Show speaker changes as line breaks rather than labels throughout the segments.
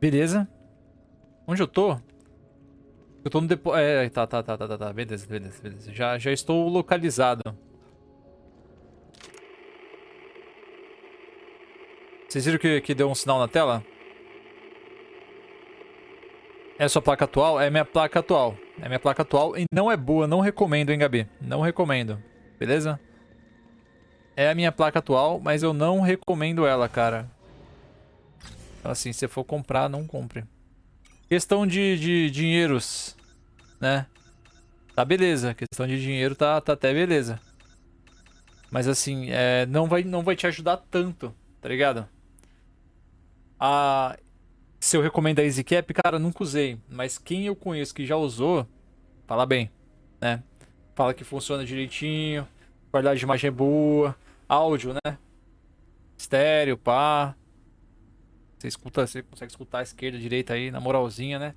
Beleza. Onde eu tô? Eu tô no depo... É, tá, tá, tá, tá, tá, tá. Beleza, beleza, beleza. Já, já estou localizado. Vocês viram que, que deu um sinal na tela? É a sua placa atual? É minha placa atual. É minha placa atual e não é boa, não recomendo, hein, Gabi? Não recomendo. Beleza? É a minha placa atual, mas eu não recomendo ela, cara. Então, assim, se for comprar, não compre. Questão de, de dinheiros, né? Tá beleza. Questão de dinheiro tá, tá até beleza. Mas assim, é, não, vai, não vai te ajudar tanto, tá ligado? A, se eu recomendo a EasyCap, cara, nunca usei. Mas quem eu conheço que já usou, fala bem, né? Fala que funciona direitinho, qualidade de imagem é boa, áudio, né? Estéreo, pá. Você escuta, você consegue escutar a esquerda, a direita aí, na moralzinha, né?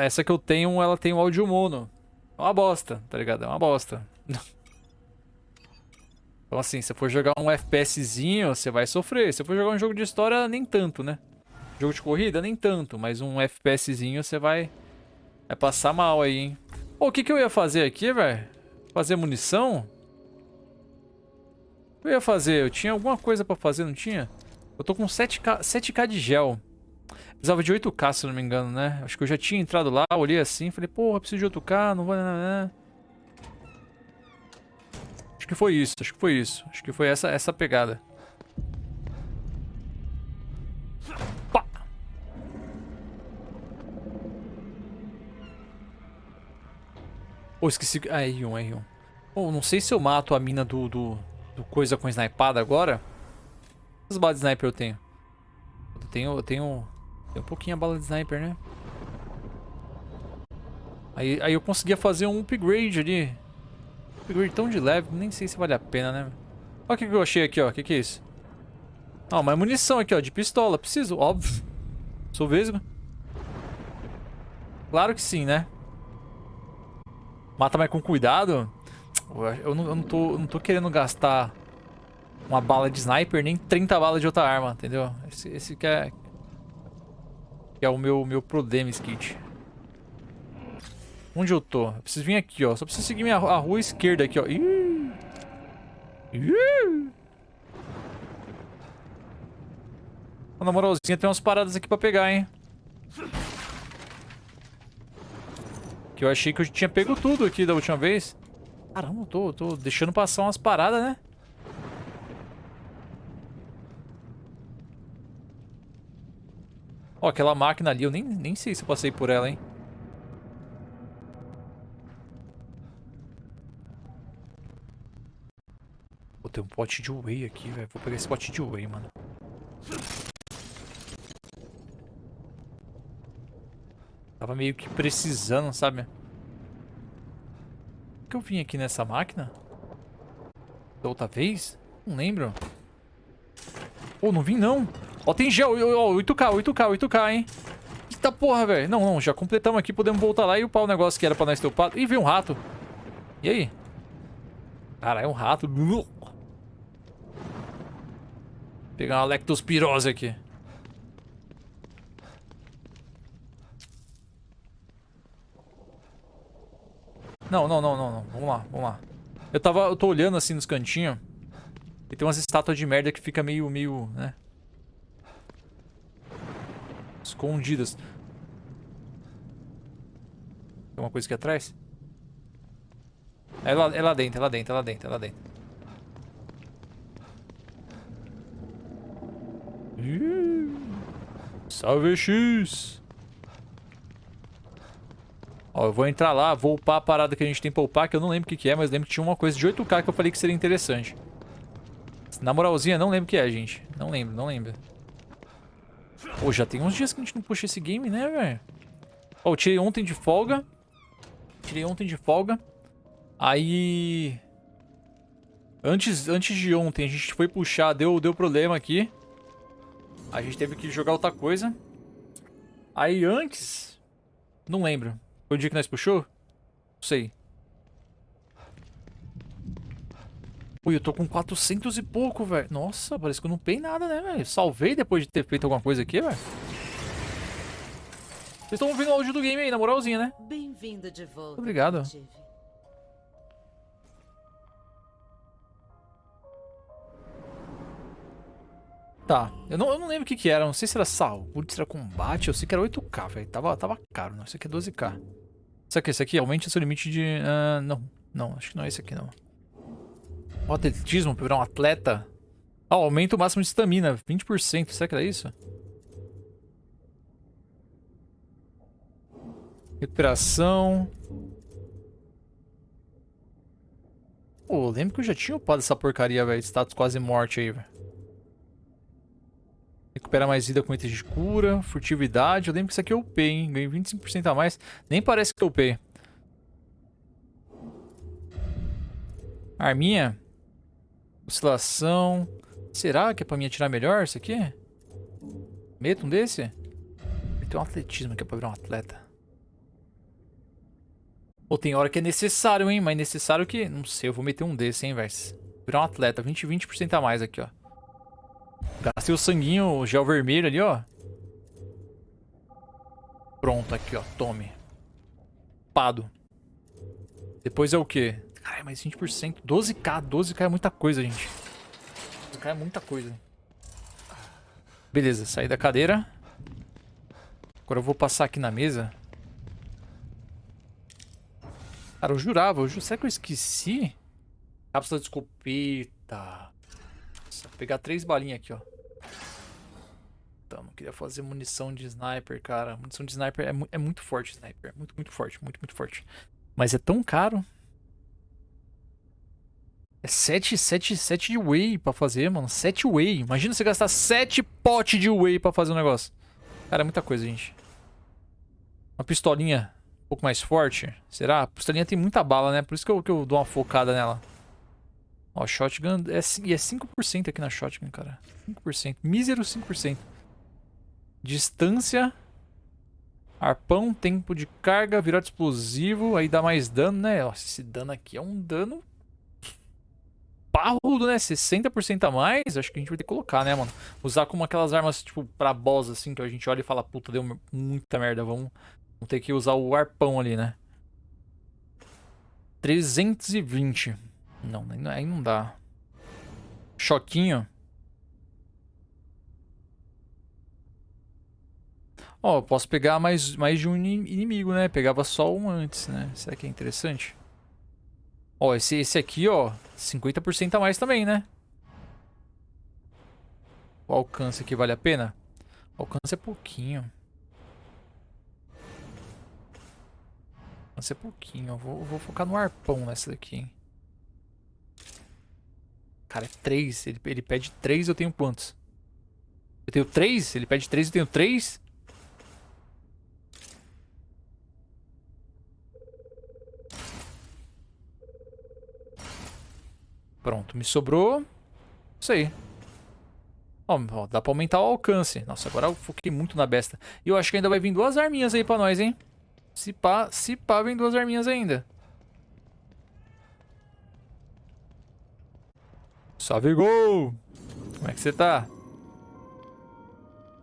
Essa que eu tenho, ela tem o áudio mono. É uma bosta, tá ligado? É uma bosta. então assim, se for jogar um FPSzinho, você vai sofrer. Se for jogar um jogo de história, nem tanto, né? Jogo de corrida, nem tanto. Mas um FPSzinho, você vai... Vai passar mal aí, hein? Pô, o que que eu ia fazer aqui, velho? Fazer munição? O que eu ia fazer? Eu tinha alguma coisa pra fazer, não tinha? Eu tô com 7k, 7k de gel. Precisava de 8k, se não me engano, né? Acho que eu já tinha entrado lá, olhei assim, falei, porra, preciso de 8k, não vou... Né, né, né. Acho que foi isso, acho que foi isso. Acho que foi essa, essa pegada. Pá! Oh, esqueci... Ah, R1, R1. Oh, não sei se eu mato a mina do, do, do coisa com snipada agora. Quantas balas de sniper eu tenho? Eu tenho, eu tenho, tenho um pouquinho a bala de sniper, né? Aí, aí eu conseguia fazer um upgrade ali. Upgrade tão de leve, nem sei se vale a pena, né? Olha o que, que eu achei aqui, ó. O que, que é isso? Ah, uma munição aqui, ó, de pistola. Preciso, óbvio. Sou vesgo. Claro que sim, né? Mata mais com cuidado. Eu não, eu não, tô, eu não tô querendo gastar uma bala de sniper, nem 30 balas de outra arma, entendeu? Esse, esse que é... Que é o meu, meu problema, Skit. Onde eu tô? Eu preciso vir aqui, ó. Só preciso seguir minha, a rua esquerda aqui, ó. Ih! Ih! Na moralzinha, tem umas paradas aqui pra pegar, hein? Que eu achei que eu tinha pego tudo aqui da última vez. Caramba, eu tô, tô deixando passar umas paradas, né? Ó, aquela máquina ali, eu nem, nem sei se eu passei por ela, hein? Pô, tem um pote de whey aqui, velho. Vou pegar esse pote de whey, mano. Tava meio que precisando, sabe? Por que eu vim aqui nessa máquina? Da outra vez? Não lembro. Pô, não vim não. Ó, tem gel. Ó, 8k, 8k, 8k, hein? Eita porra, velho. Não, não, já completamos aqui. Podemos voltar lá e upar o negócio que era pra nós ter upado. Ih, veio um rato. E aí? Cara, é um rato. Pegar uma lectospirose aqui. Não, não, não, não, não. Vamos lá, vamos lá. Eu tava, eu tô olhando assim nos cantinhos. E tem umas estátuas de merda que fica meio, meio, né? Escondidas. Tem uma coisa aqui atrás? É lá, é lá dentro, é lá dentro, é lá dentro, é lá dentro. salve X! Ó, eu vou entrar lá, vou upar a parada que a gente tem pra upar, que eu não lembro o que, que é, mas lembro que tinha uma coisa de 8k que eu falei que seria interessante. Na moralzinha, não lembro o que é, gente. Não lembro, não lembro. Pô, já tem uns dias que a gente não puxa esse game, né, velho? Ó, eu tirei ontem de folga. Tirei ontem de folga. Aí... Antes, antes de ontem, a gente foi puxar, deu, deu problema aqui. A gente teve que jogar outra coisa. Aí antes... Não lembro. Foi o dia que nós puxou? Não sei. Ui, eu tô com 400 e pouco, velho. Nossa, parece que eu não pei nada, né, velho? Salvei depois de ter feito alguma coisa aqui, velho. Vocês estão ouvindo o áudio do game aí, na moralzinha, né?
Bem-vindo de volta.
Obrigado. Tá, eu não, eu não lembro o que que era, não sei se era saúde, se era combate, eu sei que era 8k, velho, tava, tava caro, não, isso aqui é 12k. Será que esse aqui aumente o seu limite de... ah, não, não, acho que não é esse aqui não. O atletismo, pra virar um atleta. Ah, aumenta o máximo de estamina, 20%, será que era isso? Recuperação. Pô, lembro que eu já tinha upado essa porcaria, velho, status quase morte aí, velho. Recupera mais vida com itens de cura, furtividade. Eu lembro que isso aqui eu upei, hein? Ganhei 25% a mais. Nem parece que eu upei. Arminha. Oscilação. Será que é pra mim atirar melhor isso aqui? Meto um desse? Tem um atletismo aqui pra virar um atleta. Pô, tem hora que é necessário, hein? Mas necessário que... Não sei, eu vou meter um desse, hein, velho. Virar um atleta. 20, 20% a mais aqui, ó. Gastei o sanguinho, o gel vermelho ali, ó. Pronto, aqui, ó. Tome. Pado. Depois é o quê? Caralho, mais 20%. 12k. 12k é muita coisa, gente. 12k é muita coisa. Beleza, saí da cadeira. Agora eu vou passar aqui na mesa. Cara, eu jurava. Eu ju... Será que eu esqueci? Cápsula de escopeta. Nossa, vou pegar três balinhas aqui, ó. Tamo, queria fazer munição de sniper, cara. Munição de sniper é, mu é muito forte, sniper. Muito, muito forte, muito, muito forte. Mas é tão caro. É 7, 7, 7 de whey pra fazer, mano. 7 whey. Imagina você gastar 7 potes de whey pra fazer um negócio. Cara, é muita coisa, gente. Uma pistolinha um pouco mais forte. Será? A pistolinha tem muita bala, né? Por isso que eu, que eu dou uma focada nela. Ó, shotgun é, e é 5% aqui na shotgun, cara. 5%. Mísero 5%. Distância. Arpão, tempo de carga, virote explosivo. Aí dá mais dano, né? Nossa, esse dano aqui é um dano... Parrudo, né? 60% a mais. Acho que a gente vai ter que colocar, né, mano? Usar como aquelas armas, tipo, pra boss, assim, que a gente olha e fala, puta, deu muita merda. Vamos, vamos ter que usar o arpão ali, né? 320. Não, aí não dá. Choquinho. Ó, eu posso pegar mais, mais de um inimigo, né? Pegava só um antes, né? Será que é interessante? Ó, esse, esse aqui, ó, 50% a mais também, né? O alcance aqui vale a pena? O alcance é pouquinho. Alcance é pouquinho. Vou, vou focar no arpão nessa daqui, hein? Cara, é 3. Ele, ele pede 3, eu tenho quantos? Eu tenho 3? Ele pede 3, eu tenho 3? Pronto, me sobrou isso aí. Ó, ó, dá pra aumentar o alcance. Nossa, agora eu foquei muito na besta. E eu acho que ainda vai vir duas arminhas aí pra nós, hein? Se pá, se pá, vem duas arminhas ainda. Salve, gol! Como é que você tá?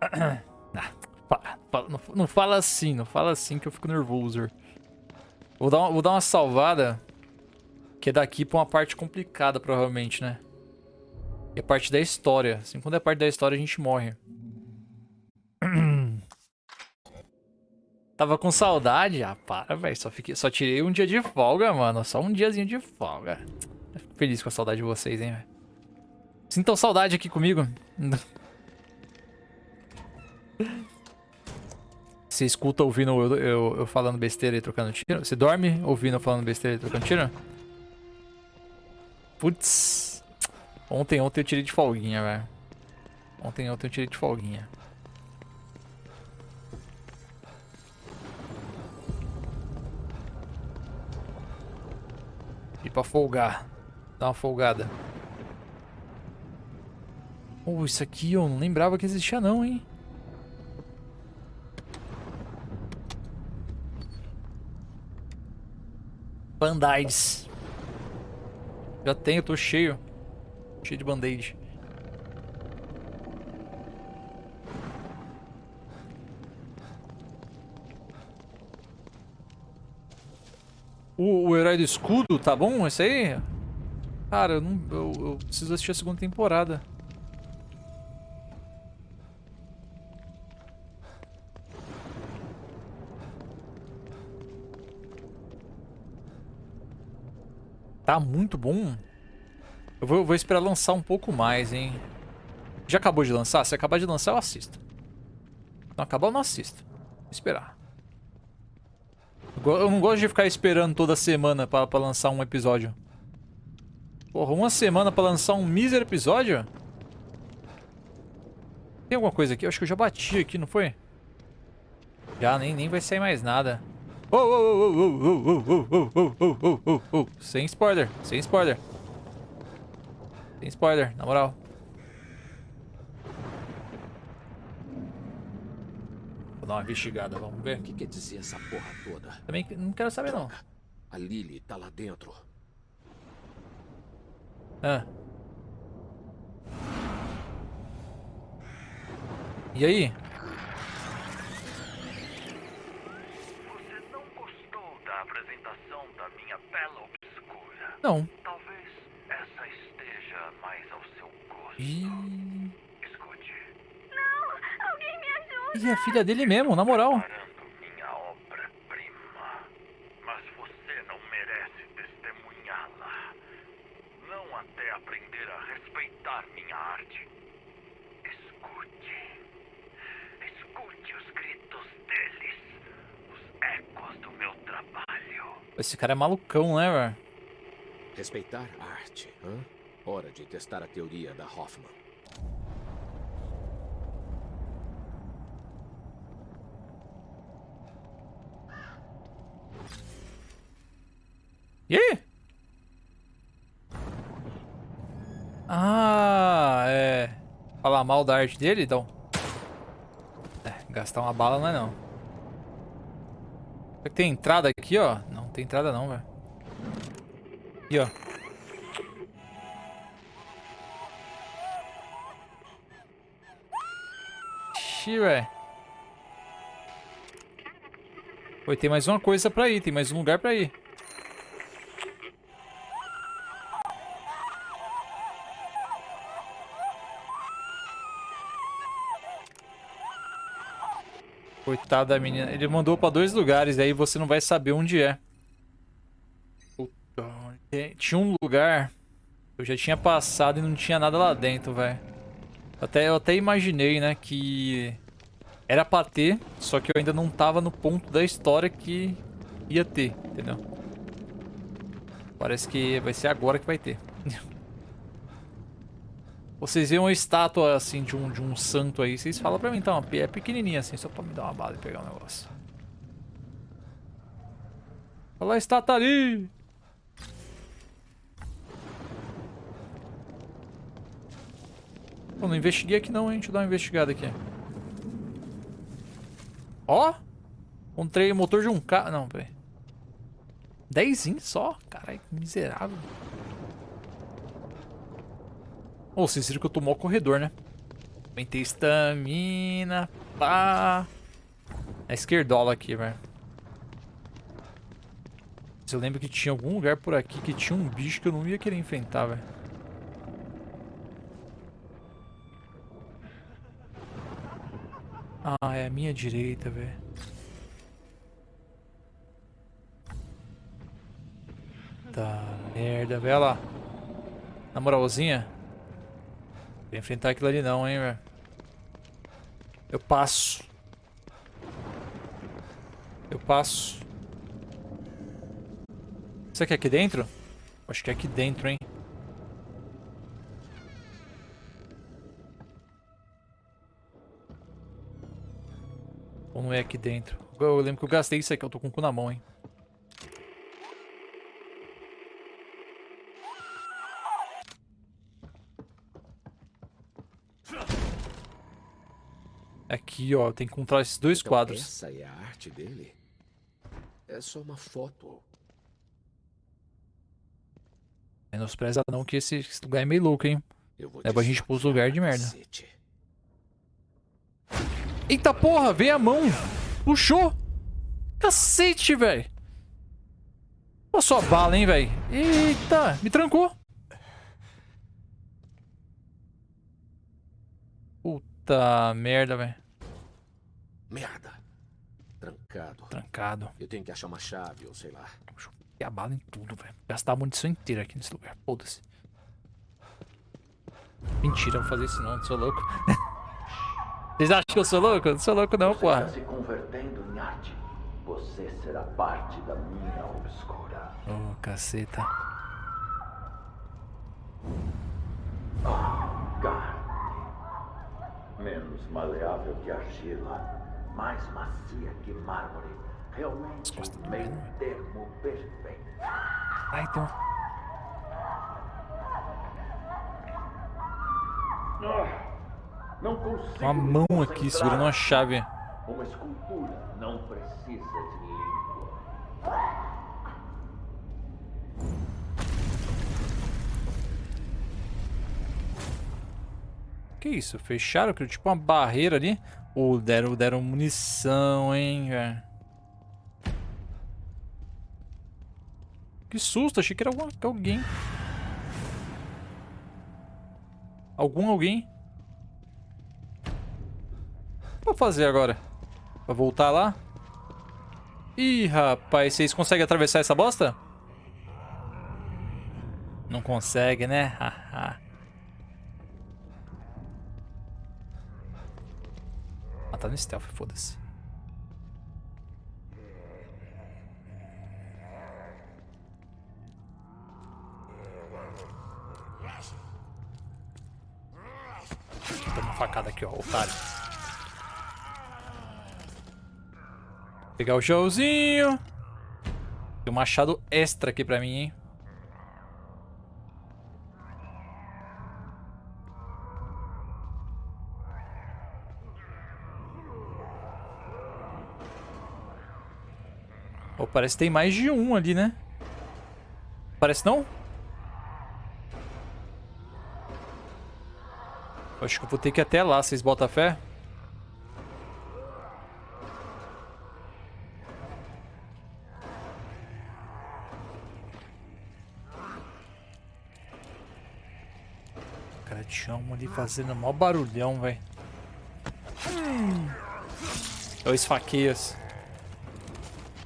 Ah, fala, fala, não, não, fala assim, não fala assim que eu fico nervoso. Vou dar uma, vou dar uma salvada que é daqui pra uma parte complicada, provavelmente, né? A parte da história. Assim, quando é parte da história, a gente morre. Tava com saudade? Ah, para, velho. Só, fiquei... Só tirei um dia de folga, mano. Só um diazinho de folga. Fico feliz com a saudade de vocês, hein, velho. Sintam saudade aqui comigo. Você escuta ouvindo eu, eu, eu falando besteira e trocando tiro? Você dorme ouvindo eu falando besteira e trocando tiro? Putz. Ontem, ontem eu tirei de folguinha, velho. Ontem, ontem eu tirei de folguinha. E pra folgar. Dá uma folgada. Oh, isso aqui eu não lembrava que existia não, hein? Band-aids. Já tenho, tô cheio. Cheio de band-aid. O, o, herói do escudo, tá bom? Esse aí? Cara, eu, não, eu, eu preciso assistir a segunda temporada. Tá muito bom. Eu vou, eu vou, esperar lançar um pouco mais, hein. Já acabou de lançar? Se acabar de lançar, eu assisto. Não acabar, eu não assisto. Vou esperar. Eu não gosto de ficar esperando toda semana pra, pra lançar um episódio. Porra, uma semana pra lançar um mísero episódio? Tem alguma coisa aqui? Eu acho que eu já bati aqui, não foi? Já, nem, nem vai sair mais nada. Oh, oh, oh, oh, oh, oh, oh, oh, oh, oh, oh, oh, oh. Sem spoiler, sem spoiler. Sem spoiler, na moral. Vou dar uma investigada, vamos ver.
O que quer dizer essa porra toda?
Também não quero saber, não.
A Lily tá lá dentro.
Ah. E aí? Não.
Talvez essa esteja mais ao seu gosto.
Ih.
Escute.
Não! Alguém me ajuda!
E a filha dele mesmo, na moral.
Preparando minha obra-prima. Mas você não merece testemunhá-la. Não até aprender a respeitar minha arte. Escute. Escute os gritos deles. Os ecos do meu trabalho.
Esse cara é malucão, né, velho?
Respeitar a arte, hã? Hora de testar a teoria da Hoffman.
E aí? Ah, é... Falar mal da arte dele, então? É, gastar uma bala não é não. Será que tem entrada aqui, ó? Não, tem entrada não, velho. Aqui, ó. Ixi, velho. Oi, tem mais uma coisa pra ir, tem mais um lugar pra ir. Coitada da menina. Ele mandou pra dois lugares, aí você não vai saber onde é. Tinha um lugar eu já tinha passado e não tinha nada lá dentro, velho. Até, eu até imaginei, né, que era pra ter, só que eu ainda não tava no ponto da história que ia ter, entendeu? Parece que vai ser agora que vai ter. Vocês viram uma estátua, assim, de um, de um santo aí, vocês falam pra mim, então, é pequenininha, assim, só pra me dar uma bala e pegar um negócio. Olha a estátua ali! Pô, não investiguei aqui não, hein? Deixa eu dar uma investigada aqui. Ó! Encontrei motor de um carro. Não, peraí. Dezinho só? Caralho, que miserável. Ô, oh, vocês que eu tô mó corredor, né? Aumentei estamina. Pá. É esquerdola aqui, velho. Eu lembro que tinha algum lugar por aqui que tinha um bicho que eu não ia querer enfrentar, velho. Ah, é a minha direita, velho. Tá, merda, velho. lá. Na moralzinha. Vou enfrentar aquilo ali não, hein, velho. Eu passo. Eu passo. Será que é aqui dentro? Acho que é aqui dentro, hein. Ou não é aqui dentro? Eu lembro que eu gastei isso aqui, eu tô com o cu na mão, hein. Aqui, ó, tem que encontrar esses dois
então
quadros.
Essa é a arte dele? É só uma foto.
Menospreza não que esse, esse lugar é meio louco, hein. Leva a gente pros lugares de merda. Eita porra, veio a mão. Puxou. Cacete, velho. Pô, só bala, hein, velho. Eita, me trancou. Puta merda, velho.
Merda. Trancado.
Trancado.
Eu tenho que achar uma chave ou sei lá.
E a bala em tudo, velho. Gastar a munição inteira aqui nesse lugar. Foda-se. Mentira, eu vou fazer isso não, eu sou louco. Vocês acham que eu sou louco? Eu não sou louco não,
Você
porra.
está se convertendo em arte. Você será parte da minha obscura.
Ô, caceta.
Carne. Menos maleável que argila. Mais macia que mármore. Realmente um meio termo perfeito.
Ai, então.
Não consigo.
Uma mão aqui segurando uma chave.
Uma escultura não precisa de língua.
Que isso? Fecharam? Tipo uma barreira ali? Ou deram, deram munição, hein, velho? Que susto, achei que era alguma, que alguém. Algum alguém. O que eu vou fazer agora? Pra voltar lá? Ih, rapaz, vocês conseguem atravessar essa bosta? Não consegue, né? Haha. Tá no stealth, foda-se. Toma uma facada aqui, ó, otário. Pegar o showzinho. Tem um machado extra aqui pra mim, hein. Parece que tem mais de um ali, né? Parece não? Eu Acho que eu vou ter que ir até lá, vocês botam fé? Cara, tinha um ali fazendo mó barulhão, velho. É o esfaqueias.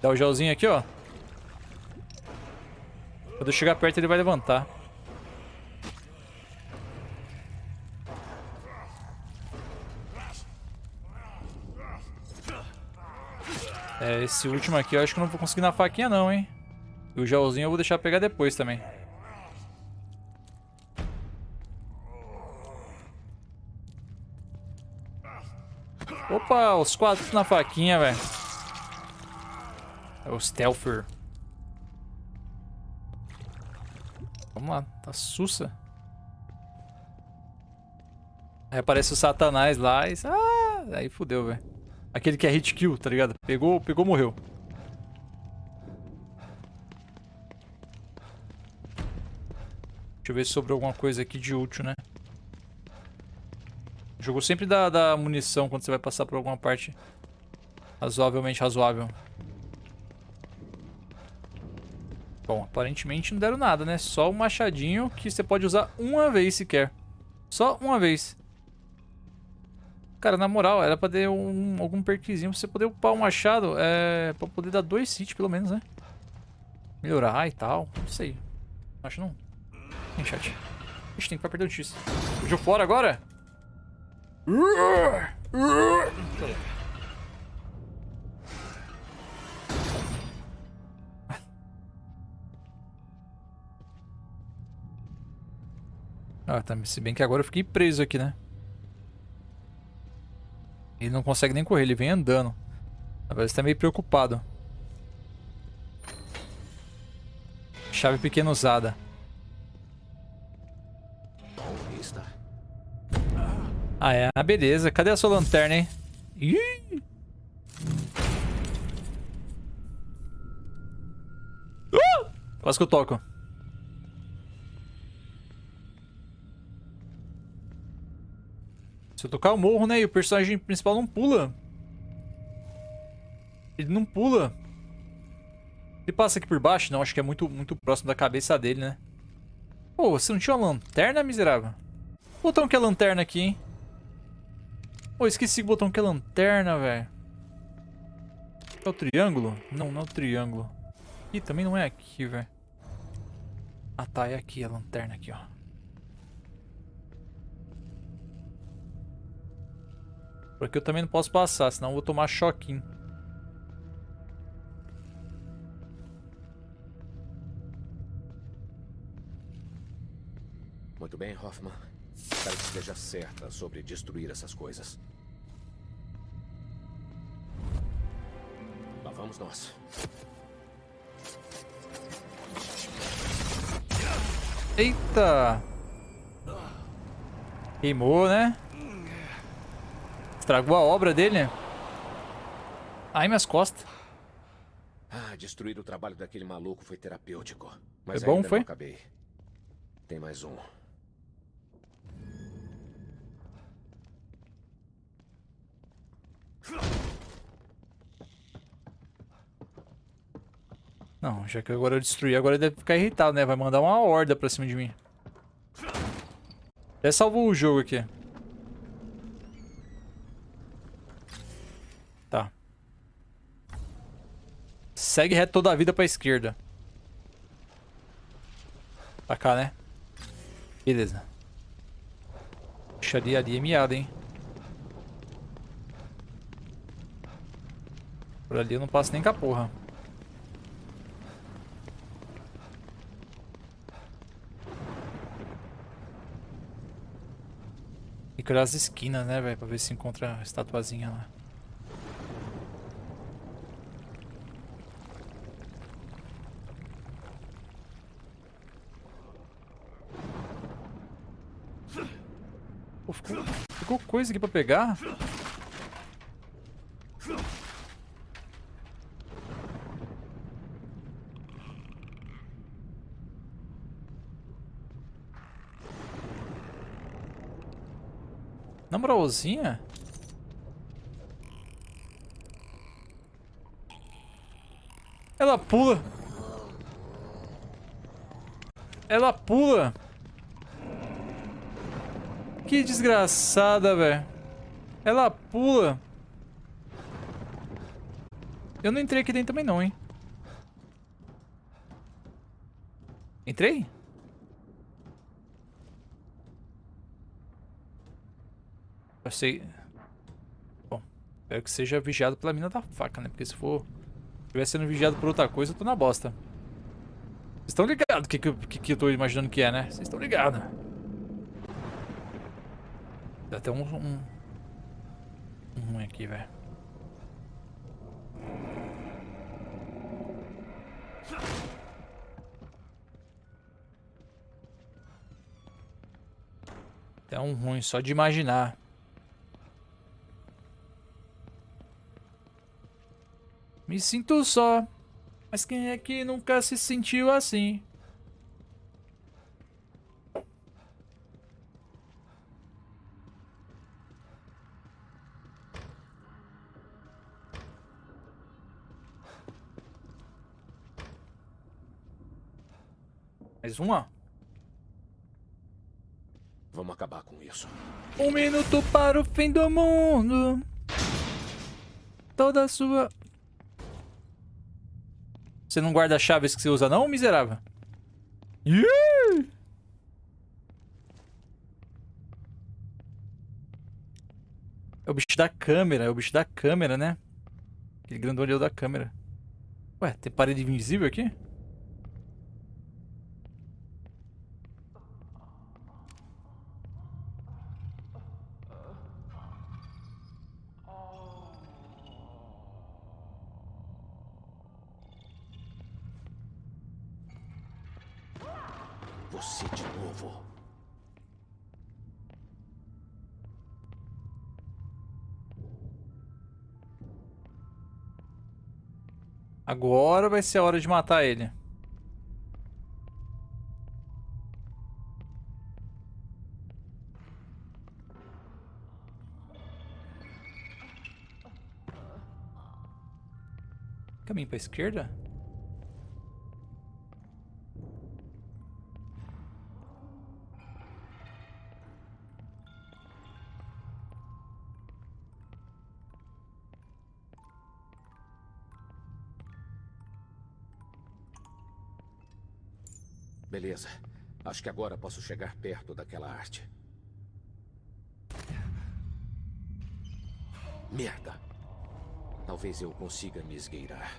Dá o gelzinho aqui, ó. Quando eu chegar perto, ele vai levantar. É, esse último aqui eu acho que eu não vou conseguir na faquinha não, hein. E o gelzinho eu vou deixar pegar depois também. Opa, os quatro na faquinha, velho. O Stealther. Vamos lá, tá sussa. Aí aparece o Satanás lá e... Ah, aí fudeu, velho. Aquele que é hit kill, tá ligado? Pegou, pegou, morreu. Deixa eu ver se sobrou alguma coisa aqui de útil, né? Jogo sempre dá, dá munição quando você vai passar por alguma parte razoavelmente razoável. Bom, aparentemente não deram nada, né? Só um machadinho que você pode usar uma vez sequer. Só uma vez. Cara, na moral, era pra ter um, algum perkzinho pra você poder upar o machado. É, pra poder dar dois hits, pelo menos, né? Melhorar e tal. Não sei. Acho não. Tem chat. Ixi, tem que ficar perdendo X. Fugiu fora agora? Ah, tá. Se bem que agora eu fiquei preso aqui, né? Ele não consegue nem correr, ele vem andando. Agora tá meio preocupado. Chave pequena usada. Ah, é. Ah, beleza. Cadê a sua lanterna, hein? Ih! Uh! Quase que eu toco. Se eu tocar, eu morro, né? E o personagem principal não pula. Ele não pula. Ele passa aqui por baixo? Não, acho que é muito, muito próximo da cabeça dele, né? Pô, você não tinha uma lanterna, miserável? O botão que é lanterna aqui, hein? Pô, esqueci o botão que é lanterna, velho. É o triângulo? Não, não é o triângulo. Ih, também não é aqui, velho. Ah, tá. É aqui a lanterna aqui, ó. Porque eu também não posso passar, senão eu vou tomar choquinho.
Muito bem, Hoffman. Espero que esteja certa sobre destruir essas coisas. Lá vamos nós.
Eita! Queimou, né? Estragou a obra dele. Ai, minhas costas.
Ah, destruir o trabalho daquele maluco foi terapêutico. Mas
Foi bom, foi?
não acabei. Tem mais um.
Não, já que agora eu destruí, agora ele deve ficar irritado, né? Vai mandar uma horda pra cima de mim. Até salvou o jogo aqui. Segue reto toda a vida pra esquerda. Pra cá, né? Beleza. Puxa ali, ali é miado, hein? Por ali eu não passo nem com a porra. Tem que olhar as esquinas, né, velho? Pra ver se encontra a estatuazinha lá. Pô, ficou, coisa aqui pra pegar? Na moralzinha? Ela pula. Ela pula. Que desgraçada, velho. Ela pula. Eu não entrei aqui dentro também não, hein. Entrei? Eu sei. Bom, espero que seja vigiado pela mina da faca, né? Porque se for. estiver sendo vigiado por outra coisa, eu tô na bosta. Vocês estão ligados o que, que, que eu tô imaginando que é, né? Vocês estão ligados. Dá até um. Um, um ruim aqui, velho. Até um ruim só de imaginar. Me sinto só. Mas quem é que nunca se sentiu assim? Mais uma?
Vamos acabar com isso.
Um minuto para o fim do mundo. Toda a sua. Você não guarda chaves que você usa, não, miserável? Ih! É o bicho da câmera, é o bicho da câmera, né? Aquele grandolhão da câmera. Ué, tem parede invisível aqui? Agora vai ser a hora de matar ele. Caminho pra esquerda?
Acho que agora posso chegar perto daquela arte. Merda! Talvez eu consiga me esgueirar.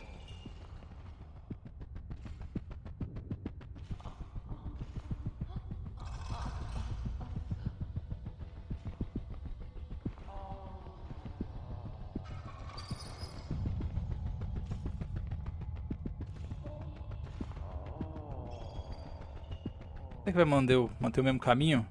Que vai manter o, manter o mesmo caminho?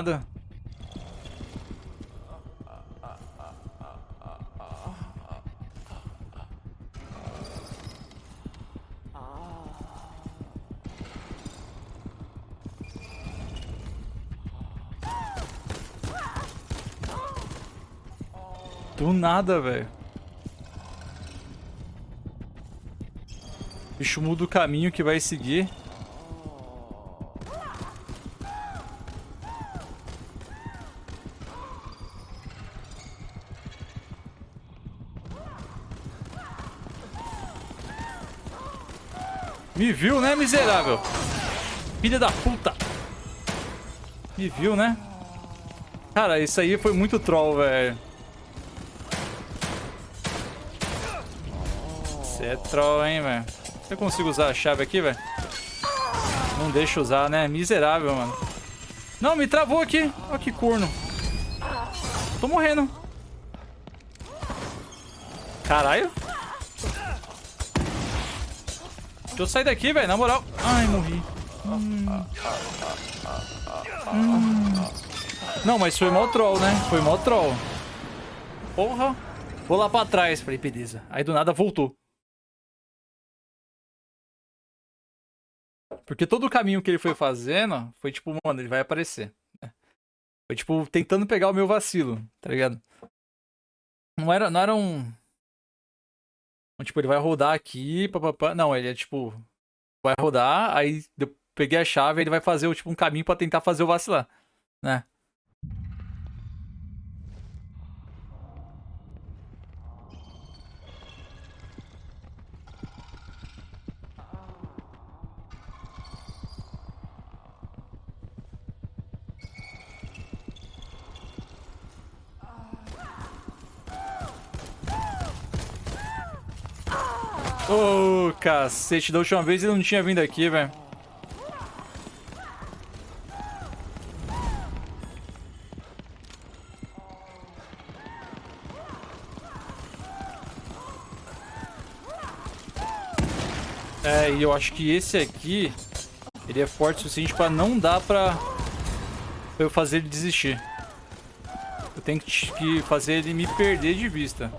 Nada. Do nada, velho. Bicho muda o caminho que vai seguir. Me viu, né, miserável? Filha da puta. Me viu, né? Cara, isso aí foi muito troll, velho. Você é troll, hein, velho. Eu consigo usar a chave aqui, velho? Não deixa usar, né? Miserável, mano. Não, me travou aqui. Olha que corno. Tô morrendo. Caralho. Deixa eu sair daqui, velho, na moral. Ai, morri. Hum. Hum. Não, mas foi mó troll, né? Foi mó troll. Porra. Vou lá pra trás. Falei, beleza. Aí do nada voltou. Porque todo o caminho que ele foi fazendo foi tipo, mano, ele vai aparecer. Né? Foi tipo, tentando pegar o meu vacilo, tá ligado? Não era, não era um... Então, tipo, ele vai rodar aqui, papapá. Não, ele é tipo, vai rodar, aí eu peguei a chave, ele vai fazer tipo um caminho pra tentar fazer o vacilar, né? Cacete, da última vez ele não tinha vindo aqui, velho. É, e eu acho que esse aqui, ele é forte o suficiente pra não dar pra, pra eu fazer ele desistir. Eu tenho que fazer ele me perder de vista.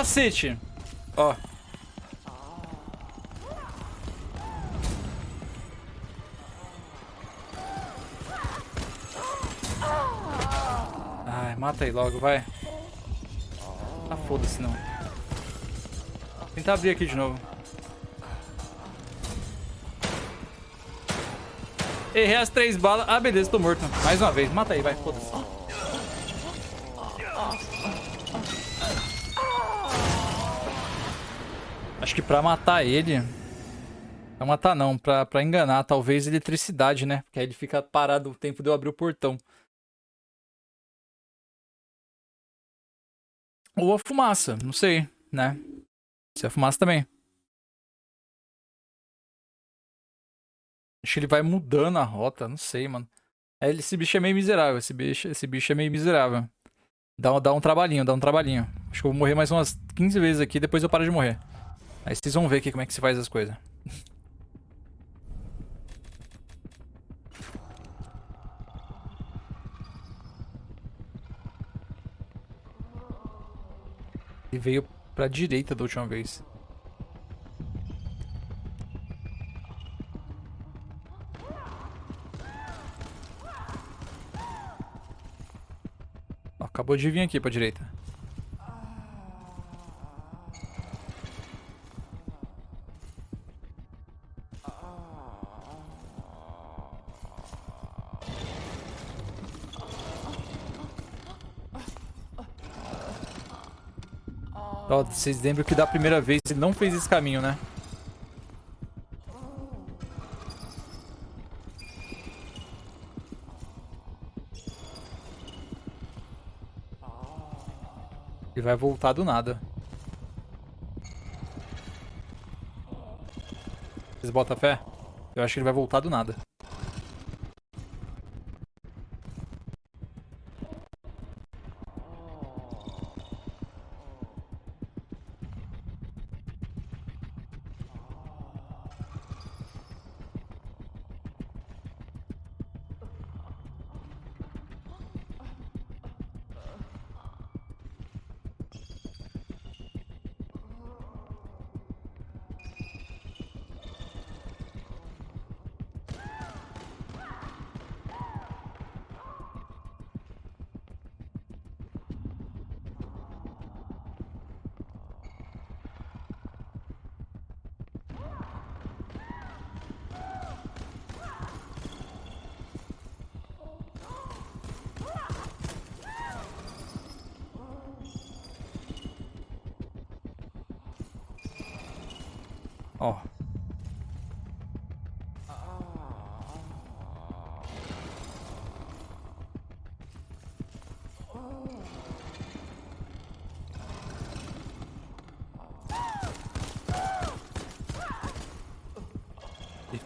Cacete! Ó. Ai, mata aí logo, vai. Ah, foda-se não. Tentar abrir aqui de novo. Errei as três balas. Ah, beleza, tô morto. Mais uma vez. Mata aí, vai. Foda-se. Acho que pra matar ele... Pra matar não, pra, pra enganar. Talvez eletricidade, né? Porque aí ele fica parado o tempo de eu abrir o portão. Ou a fumaça, não sei, né? Se a fumaça também. Acho que ele vai mudando a rota, não sei, mano. É, esse bicho é meio miserável. Esse bicho, esse bicho é meio miserável. Dá, dá um trabalhinho, dá um trabalhinho. Acho que eu vou morrer mais umas 15 vezes aqui, depois eu paro de morrer. Aí vocês vão ver aqui como é que se faz as coisas. Ele veio pra direita da última vez. Acabou de vir aqui pra direita. Vocês lembram que da primeira vez ele não fez esse caminho, né? Ele vai voltar do nada. Vocês botam fé? Eu acho que ele vai voltar do nada.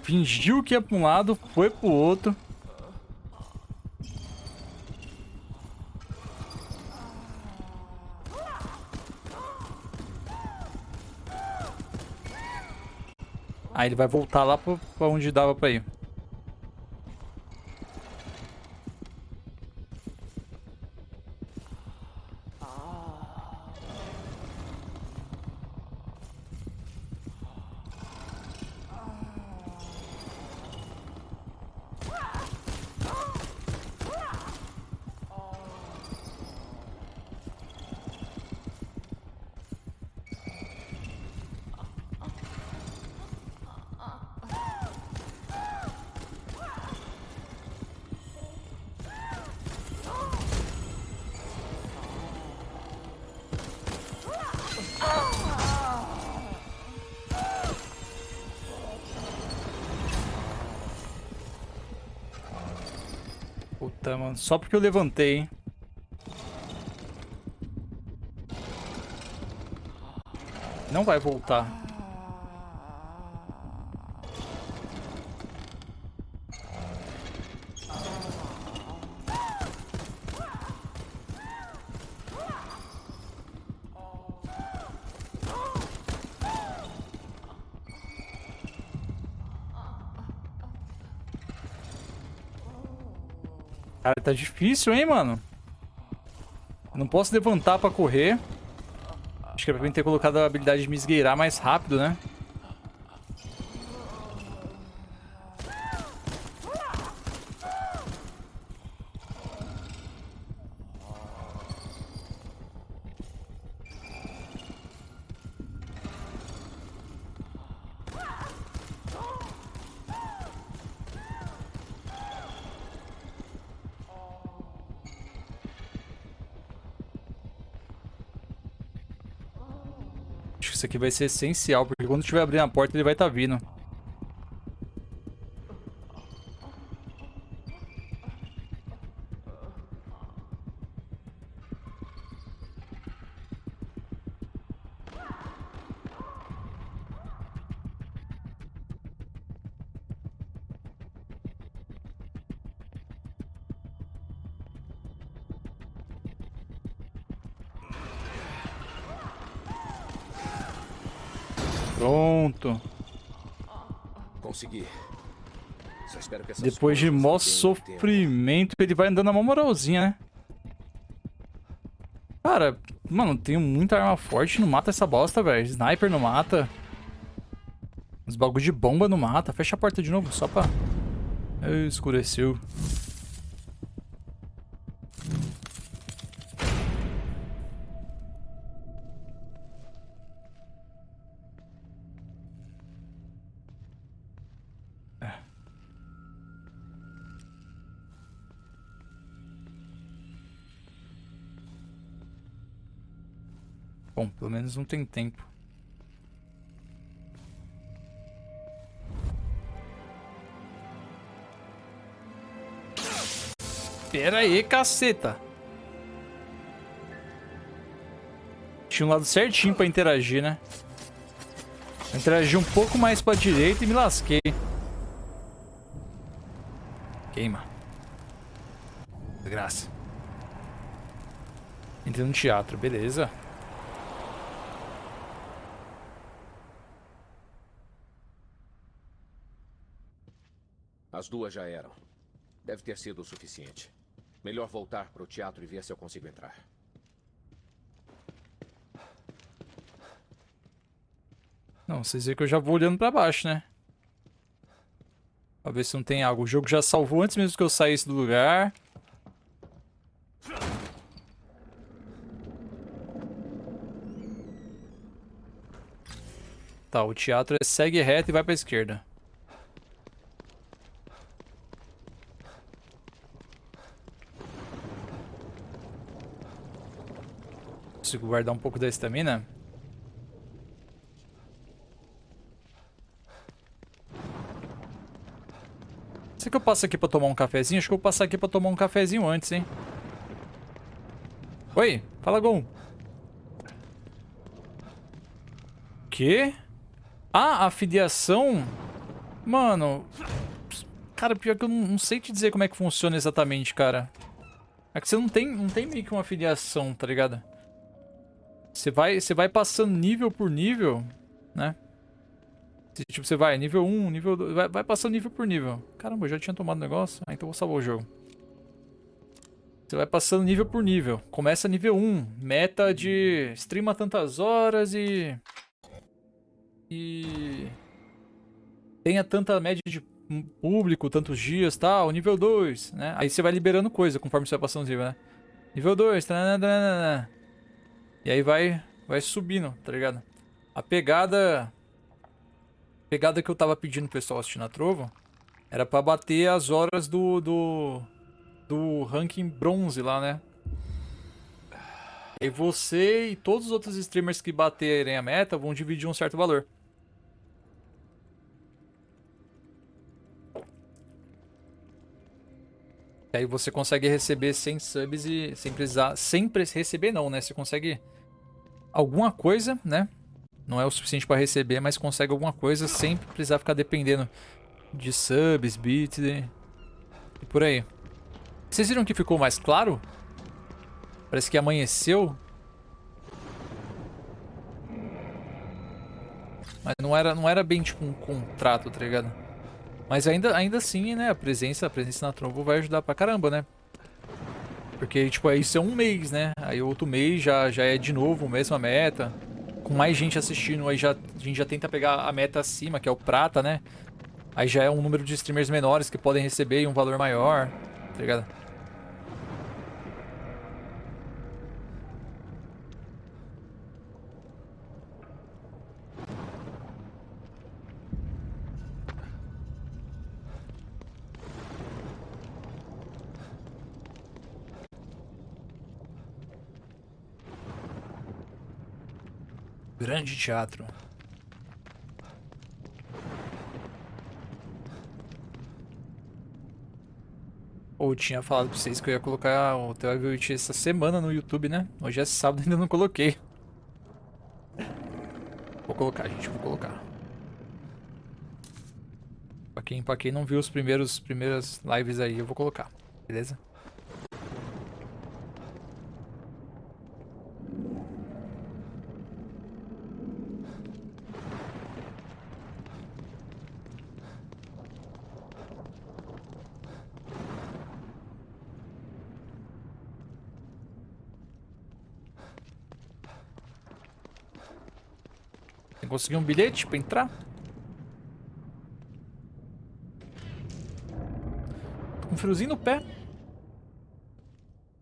Fingiu que ia pra um lado, foi pro outro. Aí ele vai voltar lá pra onde dava pra ir. Só porque eu levantei, hein? Não vai voltar. Cara, tá difícil, hein, mano? Não posso levantar pra correr. Acho que era pra mim ter colocado a habilidade de me esgueirar mais rápido, né? Vai ser essencial, porque quando estiver abrindo a porta ele vai estar vindo. Depois de mó sofrimento, ele vai andando na mó moralzinha, né? Cara, mano, tenho muita arma forte, não mata essa bosta, velho. Sniper não mata. Os bagulho de bomba não mata. Fecha a porta de novo, só pra... Escureceu. Não tem tempo. Pera aí, caceta. Tinha um lado certinho pra interagir, né? Interagi um pouco mais pra direita e me lasquei. Queima. Desgraça. Entrei no teatro, beleza.
As duas já eram. Deve ter sido o suficiente. Melhor voltar pro teatro e ver se eu consigo entrar.
Não, vocês veem que eu já vou olhando pra baixo, né? Pra ver se não tem algo. O jogo já salvou antes mesmo que eu saísse do lugar. Tá, o teatro é segue reto e vai pra esquerda. Consigo guardar um pouco da estamina? Será que eu passo aqui pra tomar um cafezinho? Acho que eu vou passar aqui pra tomar um cafezinho antes, hein? Oi, fala Gon. Quê? Ah, a filiação? Mano... Cara, pior que eu não, não sei te dizer como é que funciona exatamente, cara. É que você não tem, não tem meio que uma filiação, tá ligado? Você vai, você vai passando nível por nível, né? Tipo, você vai nível 1, nível 2, vai, vai passando nível por nível. Caramba, eu já tinha tomado negócio. Ah, então vou salvar o jogo. Você vai passando nível por nível. Começa nível 1, meta de streama tantas horas e... E... Tenha tanta média de público, tantos dias, tal. Nível 2, né? Aí você vai liberando coisa conforme você vai passando os né? Nível 2, tananana. E aí vai, vai subindo, tá ligado? A pegada... A pegada que eu tava pedindo pro pessoal assistir na Trovo era pra bater as horas do... Do, do ranking bronze lá, né? E você e todos os outros streamers que baterem a meta vão dividir um certo valor. E aí você consegue receber 100 subs e sem precisar... Sem pre- receber não, né? Você consegue alguma coisa, né? Não é o suficiente pra receber, mas consegue alguma coisa sem precisar ficar dependendo de subs, bits e, e por aí. Vocês viram que ficou mais claro? Parece que amanheceu. Mas não era, não era bem tipo um contrato, tá ligado? Mas ainda, ainda assim, né, a presença, a presença na Trombo vai ajudar pra caramba, né? Porque, tipo, isso é um mês, né? Aí outro mês já, já é de novo a mesma meta. Com mais gente assistindo, aí já, a gente já tenta pegar a meta acima, que é o prata, né? Aí já é um número de streamers menores que podem receber um valor maior, tá ligado? Grande teatro. Ou tinha falado pra vocês que eu ia colocar o Tell Witch essa semana no YouTube, né? Hoje é sábado ainda não coloquei. Vou colocar, gente, vou colocar. Pra quem, pra quem não viu os primeiros primeiras lives aí, eu vou colocar, beleza? Conseguir um bilhete pra entrar. Tô com um friozinho no pé.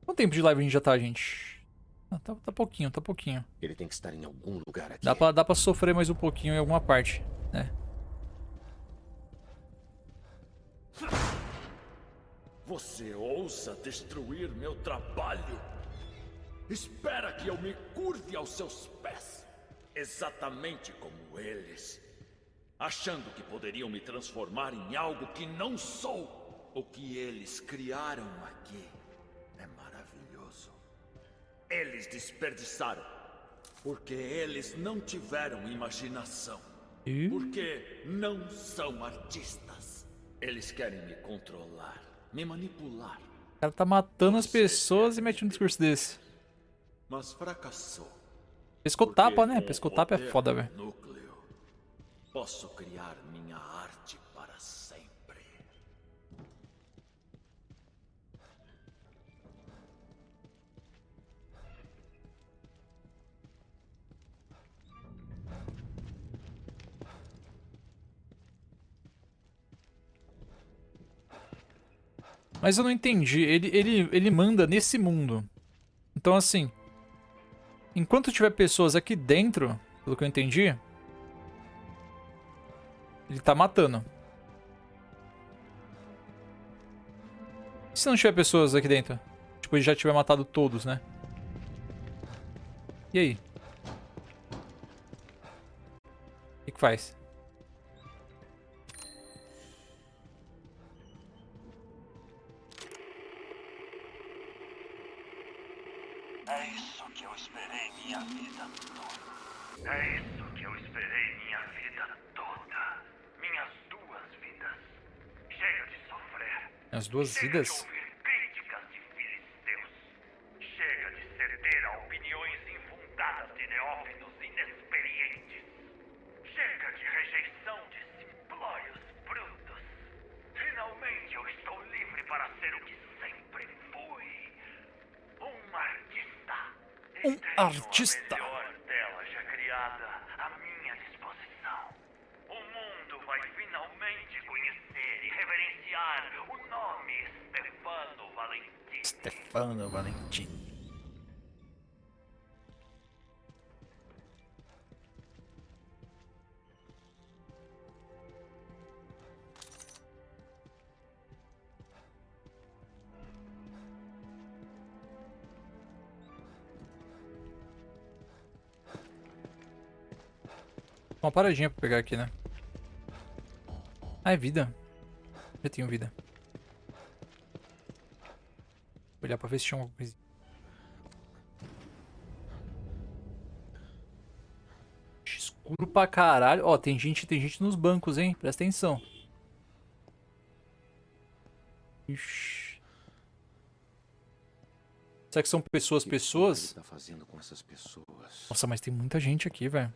Quanto tempo de live a gente já tá, gente? Ah, tá, tá pouquinho, tá pouquinho.
Ele tem que estar em algum lugar aqui.
Dá pra, dá pra sofrer mais um pouquinho em alguma parte, né?
Você ousa destruir meu trabalho? Espera que eu me curve aos seus pés, exatamente como eles, achando que poderiam me transformar em algo que não sou. O que eles criaram aqui é maravilhoso. Eles desperdiçaram, porque eles não tiveram imaginação. Porque não são artistas. Eles querem me controlar, me manipular,
O cara tá matando as pessoas e mete um discurso desse.
mas fracassou.
Pescotapa, né? Pescotapa é foda, velho.
Núcleo, posso criar minha arte para sempre.
Mas eu não entendi. Ele, ele, ele manda nesse mundo. Então, assim. Enquanto tiver pessoas aqui dentro, pelo que eu entendi. Ele tá matando. E se não tiver pessoas aqui dentro? Tipo, ele já tiver matado todos, né? E aí? O que, que faz?
Sofrer.
As duas
Chega
vidas?
de ouvir críticas de filisteus. Chega de ceder a opiniões infundadas de neófitos inexperientes. Chega de rejeição de simplórios brutos. Finalmente eu estou livre para ser o que sempre fui. Um artista.
Um artista.
A melhor tela já criada à minha disposição. O mundo vai finalmente conhecer e reverenciar o nome Stefano Valentim.
Stefano Valentim. Uma paradinha pra pegar aqui, né? Ah, é vida. Já tenho vida. Vou olhar pra ver se tinha alguma coisa. Escuro pra caralho. Ó, tem gente, tem gente nos bancos, hein? Presta atenção. Ixi. Será que são pessoas, pessoas?
Tá fazendo com essas pessoas.
Nossa, mas tem muita gente aqui, velho.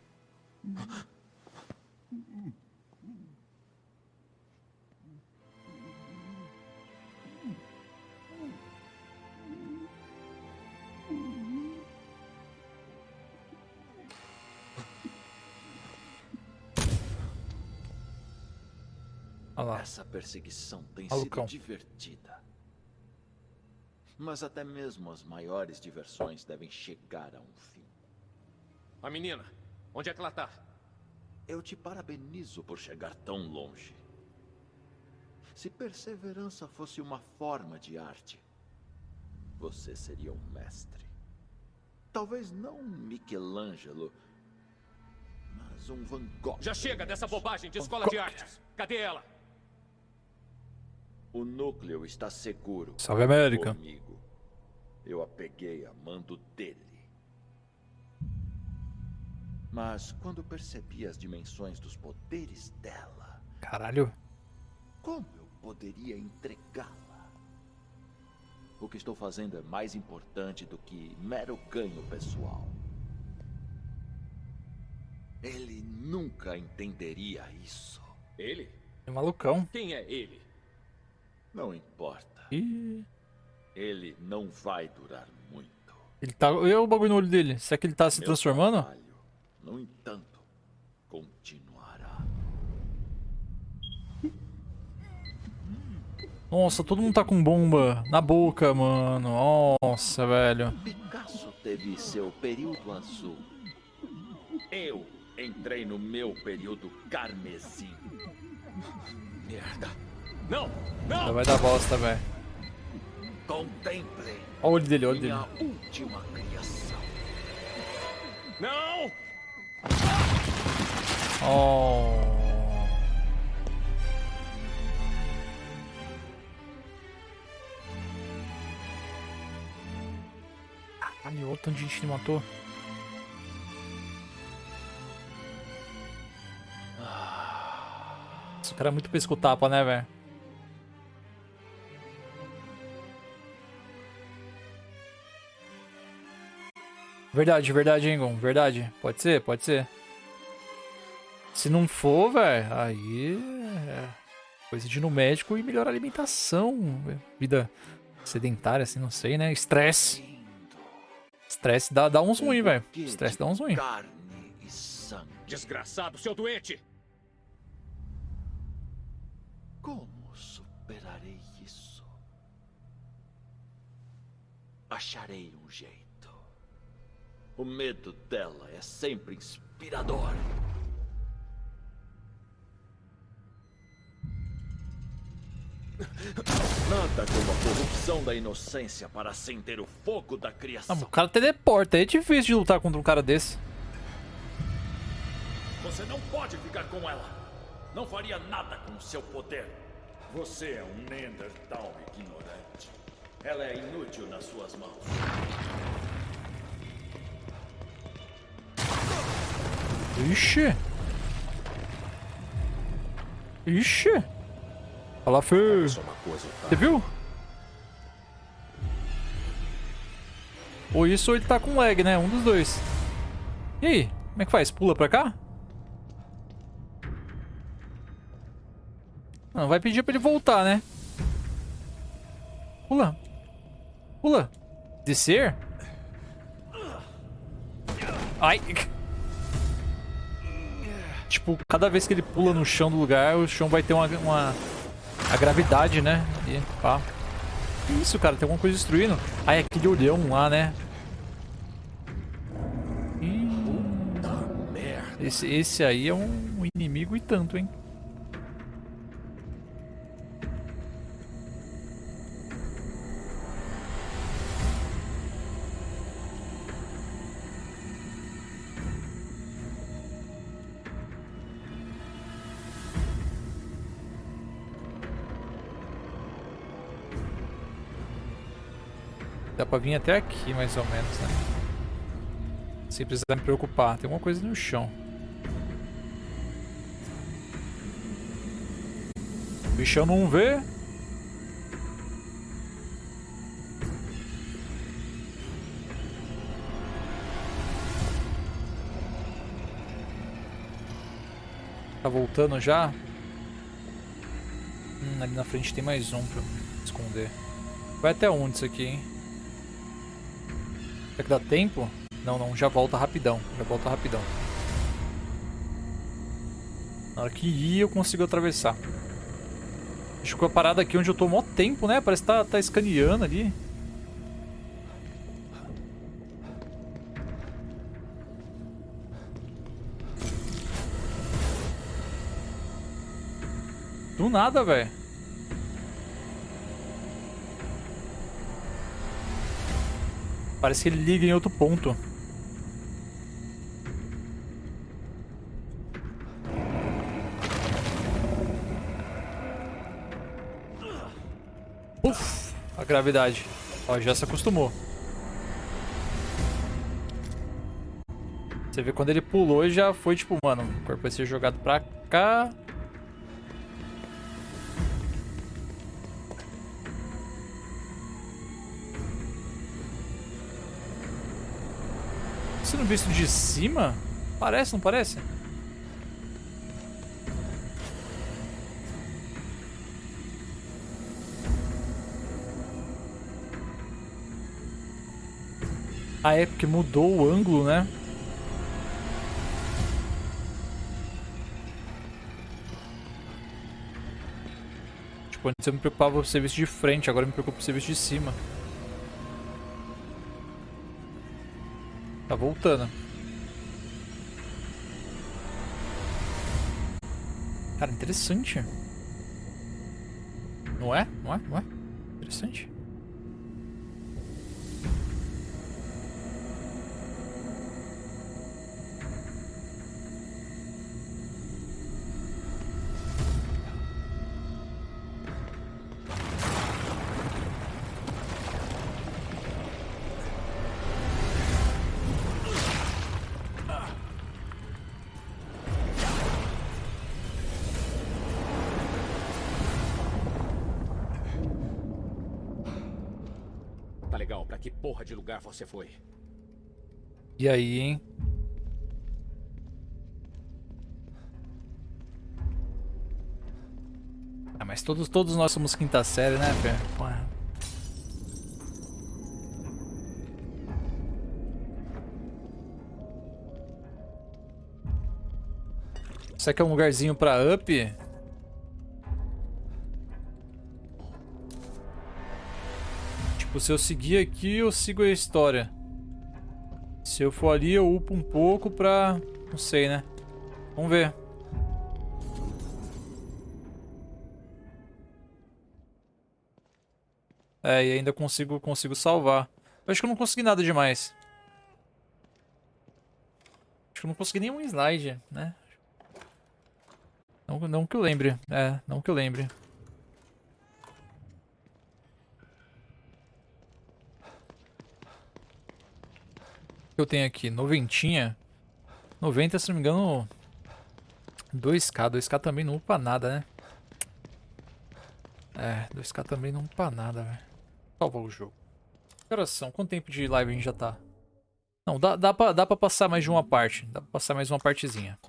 Lá.
Essa perseguição tem
Malucão.
sido divertida. Mas até mesmo as maiores diversões devem chegar a um fim.
A menina, onde é que ela tá?
Eu te parabenizo por chegar tão longe. Se perseverança fosse uma forma de arte, você seria um mestre. Talvez não um Michelangelo, mas um Van Gogh.
Já chega dessa bobagem de escola de artes. Cadê ela?
O núcleo está seguro.
Salve, América.
Comigo. Eu a peguei a mando dele. Mas quando percebi as dimensões dos poderes dela,
Caralho.
como eu poderia entregá-la? O que estou fazendo é mais importante do que mero ganho pessoal. Ele nunca entenderia isso.
Ele?
É malucão.
Quem é ele?
Não importa.
Ih.
Ele não vai durar muito.
Ele tá. Olha o bagulho no olho dele. Será que ele tá se
Meu
transformando?
trabalho, no entanto, continuará.
Nossa, todo mundo tá com bomba na boca, mano. Nossa, velho.
Picasso teve seu período azul.
Eu entrei no meu período carmesim. Merda. Não! Não!
vai dar bosta, velho.
Contemplem
Olha o olho dele, olha o dele.
última criação. Não!
Oh. Caralho, olha o tanto de gente que ele matou. Esse cara é muito pesco-tapa, né, velho? Verdade, verdade, hein, Gon? Verdade. Pode ser, pode ser. Se não for, velho, aí é coisa de ir no médico e melhorar a alimentação. Vida sedentária, assim, não sei, né? Estresse. Estresse dá, dá uns ruins, velho. Estresse dá uns ruins.
Carne e sangue.
Desgraçado, seu doente!
Como superarei isso? Acharei um jeito. O medo dela é sempre inspirador. Nada como a corrupção da inocência para acender o fogo da
Ah,
criação.
o cara teleporta, é difícil de lutar contra um cara desse.
Você não pode ficar com ela. Não faria nada com o seu poder. Você é um Neandertal ignorante. Ela é inútil nas suas mãos.
Ixi. Ixi. Fala,
coisa, tá?
Você viu? Ou isso ou ele tá com lag, né? Um dos dois. E aí? Como é que faz? Pula pra cá? Não, vai pedir pra ele voltar, né? Pula. Pula. Descer? Ai. Tipo, cada vez que ele pula no chão do lugar, o chão vai ter uma... uma a gravidade, né? E pá. Que isso, cara? Tem alguma coisa destruindo? Ah, é aquele olhão lá, né? Ih, esse, esse aí é um inimigo e tanto, hein? Pra vir até aqui, mais ou menos, né? Sem precisar me preocupar. Tem alguma coisa no chão. O bichão não vê. Tá voltando já? Hum, ali na frente tem mais um pra esconder. Vai até onde isso aqui, hein? Será que dá tempo? Não, não, já volta rapidão. Já volta rapidão. Na hora que ir, eu consigo atravessar. Ficou a parada aqui onde eu tô mó tempo, né? Parece que tá, tá escaneando ali. Do nada, velho. Parece que ele liga em outro ponto. Uf, a gravidade. Ó, já se acostumou. Você vê quando ele pulou já foi tipo, mano, o corpo vai ser jogado pra cá. sendo visto de cima? Parece, não parece? Ah, é porque mudou o ângulo, né? Tipo, antes eu me preocupava com o serviço de frente, agora eu me preocupo com o serviço de cima. Tá voltando. Cara, interessante. Não é? Não é? Não é? Interessante.
De lugar você foi?
E aí, hein? Ah, mas todos, todos nós somos quinta série, né, Fê? Porra. Será que é um lugarzinho pra up? Tipo, se eu seguir aqui, eu sigo a história. Se eu for ali, eu upo um pouco pra... Não sei, né? Vamos ver. É, e ainda consigo, consigo salvar. Eu acho que eu não consegui nada demais. Acho que eu não consegui nenhum slide, né? Não, não que eu lembre. É, não que eu lembre. Que eu tenho aqui? Noventinha. 90, se não me engano... 2k. 2k também não upa nada, né? É, 2k também não upa nada, velho. Salva o jogo. Que horas são? Quanto tempo de live a gente já tá? Não, dá, dá, pra, dá pra passar mais de uma parte. Dá pra passar mais uma partezinha.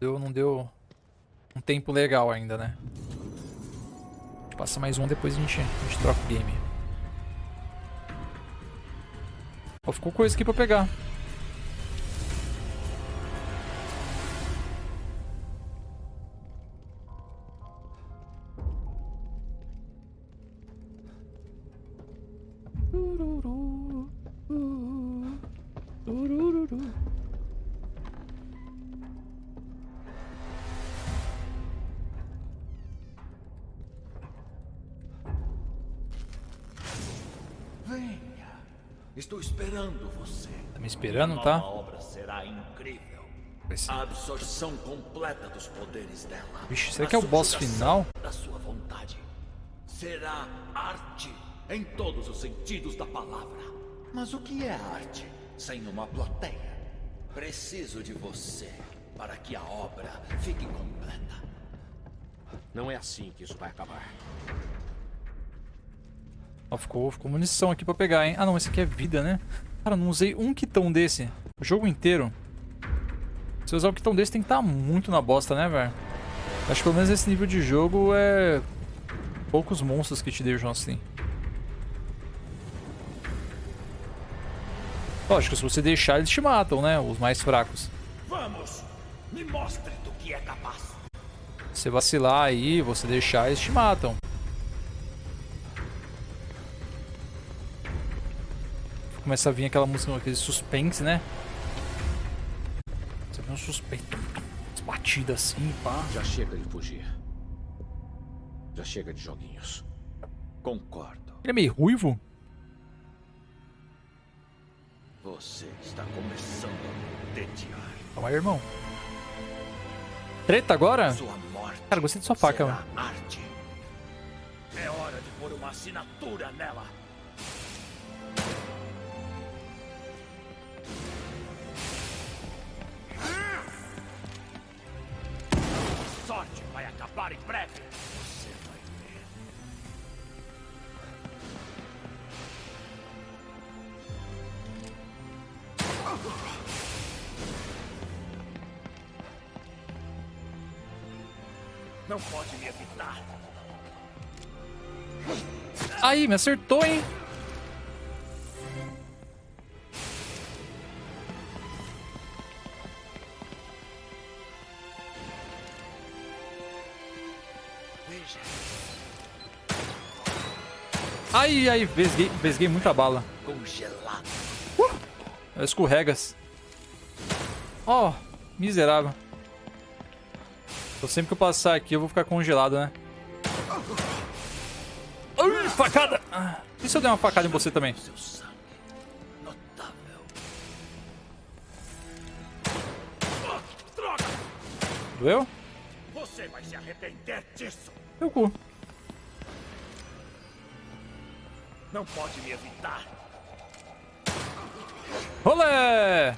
Deu, não deu um tempo legal ainda, né? Passa mais um, depois a gente, a gente troca o game. Ó, ficou coisa aqui pra pegar.
Esperando,
tá?
obra será incrível. A absorção completa dos poderes dela.
Vixe, será
A
que é o boss final?
Da sua vontade. Será arte em todos os sentidos da palavra. Mas o que é arte sem uma plateia? Preciso de você para que a obra fique completa.
Não é assim que isso vai acabar.
Ó, ficou, ficou munição aqui pra pegar, hein? Ah, não, esse aqui é vida, né? Cara, não usei um quitão desse. O jogo inteiro. Se eu usar um quitão desse, tem que estar muito na bosta, né, velho? Acho que pelo menos esse nível de jogo é... Poucos monstros que te deixam assim. Lógico, se você deixar, eles te matam, né? Os mais fracos.
Vamos! Me mostre do que é capaz.
Se você vacilar aí, você deixar, eles te matam. Começa a vir aquela música, aquele suspense, né? Você vê um suspense. As batidas assim, pá.
Já chega de fugir. Já chega de joguinhos.
Concordo.
Ele é meio ruivo?
Você está começando a tediar.
Calma aí, irmão. Treta agora?
Sua morte.
Cara, gostei de sua faca, mano.
arte. É hora de pôr uma assinatura nela. A sorte vai acabar em breve. Você vai ver. Não pode me evitar.
Aí, me acertou, hein? Ai, ai, vesguei, vesguei muita bala.
Congelado.
Escorregas. Ó, miserável. Então sempre que eu passar aqui eu vou ficar congelado, né? Ai, facada! E se eu der uma facada em você também? Doeu?
Você vai se arrepender disso.
Meu cu.
Não pode me evitar.
Rolê!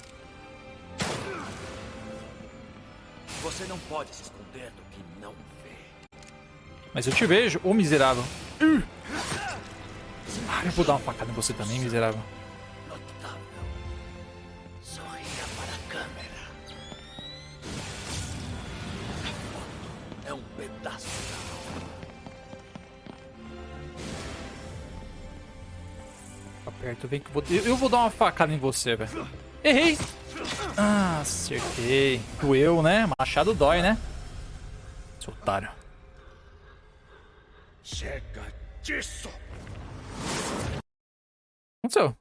Você não pode se esconder do que não vê.
Mas eu te vejo, ô miserável. Ah, eu vou dar uma facada em você também, miserável.
Notável. Sorria para a câmera. É um pedaço da
perto, vem que eu vou... Eu vou dar uma facada em você, velho. Errei! Ah, acertei. Doeu, né? Machado dói, né? Seu otário.
Chega disso!
O que aconteceu?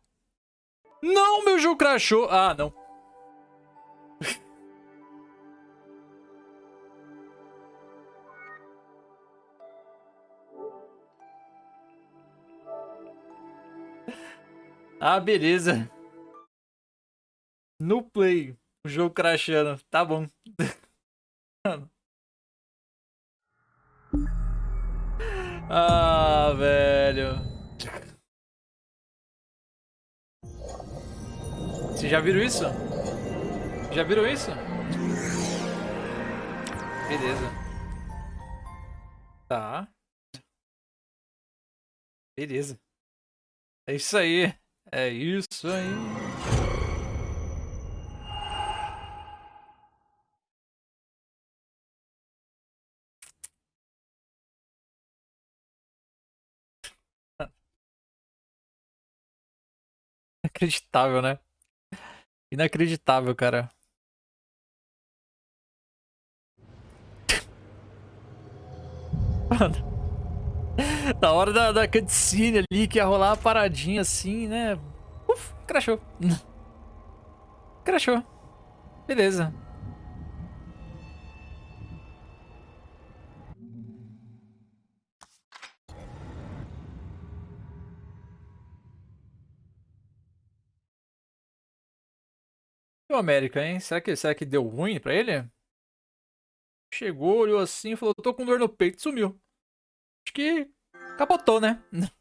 Não, meu jogo crashou. Ah, não. Ah, beleza. No play. O jogo crashando. Tá bom. Ah, velho. Vocês já viram isso? Já viram isso? Beleza. Tá. Beleza. É isso aí. É isso aí. Inacreditável, né? Inacreditável, cara. Mano. Na hora da, da cutscene ali, que ia rolar a paradinha assim, né? Uf, crashou. Crashou. Beleza. E o América, hein? Será que, será que deu ruim pra ele? Chegou, olhou assim falou: tô com dor no peito, sumiu. Acho que capotou, né?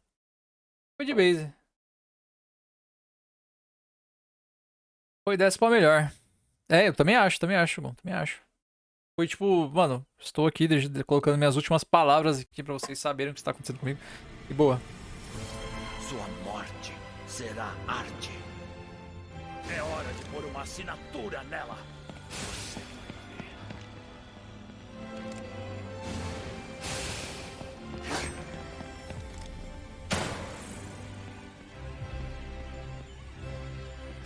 Foi de base. Foi dessa pra melhor. É, eu também acho, também acho, bom, também acho. Foi tipo, mano, estou aqui colocando minhas últimas palavras aqui pra vocês saberem o que está acontecendo comigo. E boa.
Sua morte será arte. É hora de pôr uma assinatura nela.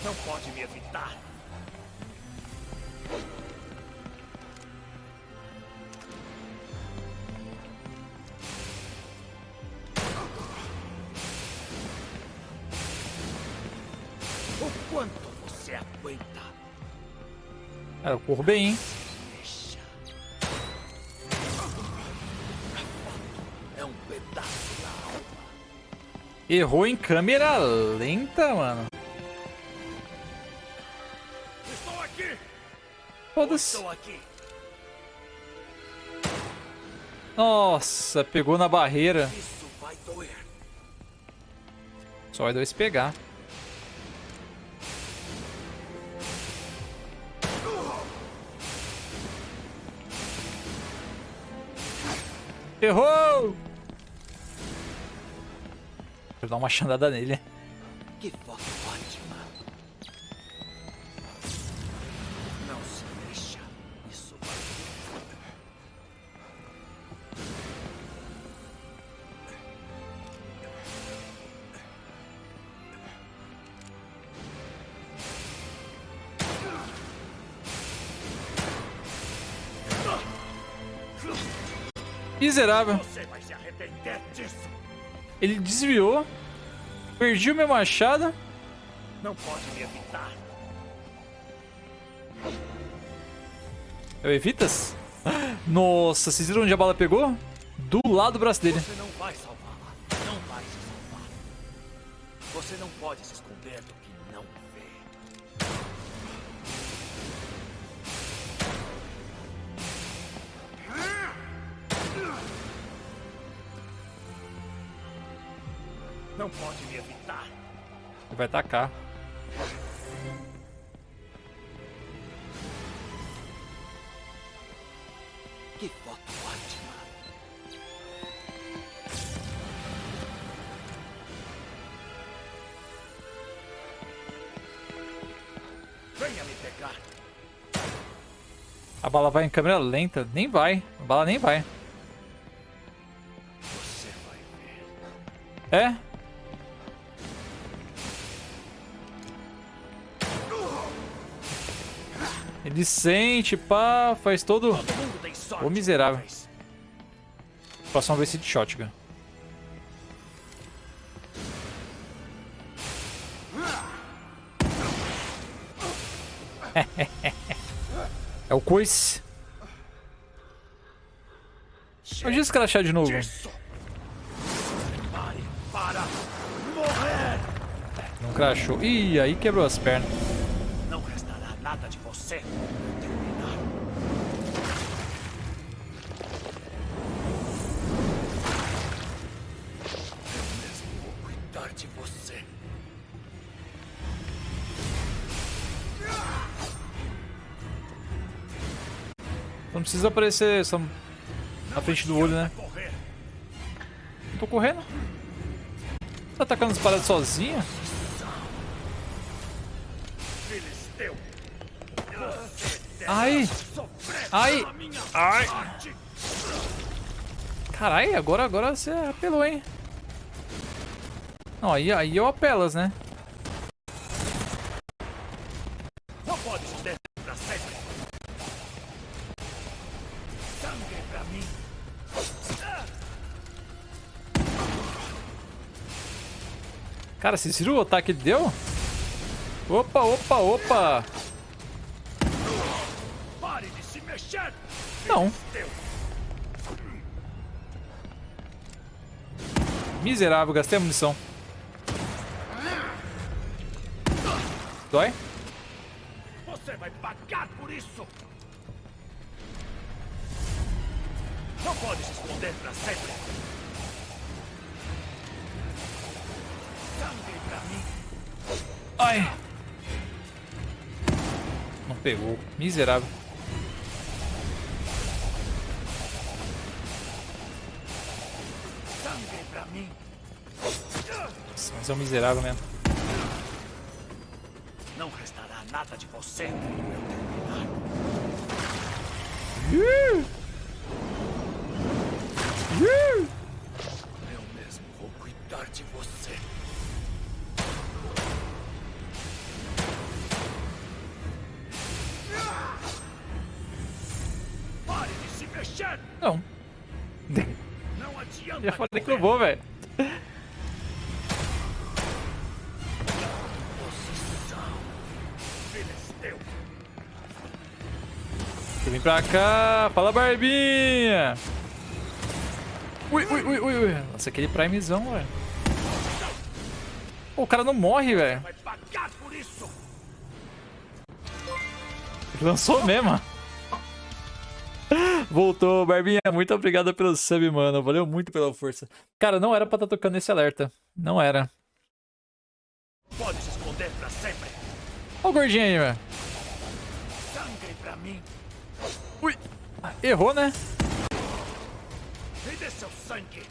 Não pode me evitar. O quanto você aguenta?
Cara, eu corro bem, hein?
É um pedaço da alma.
Errou em câmera lenta, mano. Foda-se. Nossa, pegou na barreira. Só vai dois pegar. Errou! Eu dar uma chandada nele. Miserável. Ele desviou. Perdi o meu machado.
Não pode me evitar.
Eu evitas? Nossa, vocês viram onde a bala pegou? Do lado do braço dele.
Você não vai salvá-la. Não vai se salvar. Você não pode se esconder do que Não pode me evitar.
Ele vai tacar.
Que foto ótima. Venha me pegar.
A bala vai em câmera lenta. Nem vai. A bala nem vai. Ele sente, pá, faz todo... Ô, miserável.
uma vez.
Próxima vez de shotgun. é o coice. Onde esse crachá de novo? Não crachou. Ih, aí quebrou as pernas. Precisa aparecer só na frente do olho, né? Não tô correndo. Tá atacando as paradas?
Filisteu.
Ai! Ai! Ai! Carai, agora, agora você apelou, hein? Não, aí, aí eu apelas, né? Cara, vocês viram o ataque que deu? Opa, opa, opa!
Pare de se mexer.
Não. Miserável, gastei a munição. Dói?
Você vai pagar por isso! Não pode se esconder pra sempre!
Ai! Não pegou. Miserável.
Sangue pra mim!
Nossa, mas é um miserável mesmo.
Não restará nada de você quando eu terminar. Eu
Já falei que não vou, velho. Vem pra cá. Fala, Barbinha. Ui, ui, ui, ui, ui. Nossa, aquele primezão, velho. O cara não morre, velho. Lançou mesmo. Voltou, Barbinha. Muito obrigado pelo sub, mano. Valeu muito pela força. Cara, não era pra estar tocando esse alerta. Não era.
Pode se esconder pra sempre!
Olha o gordinho aí, velho.
Sangue pra mim!
Ui. Errou, né?
Me dê seu sangue!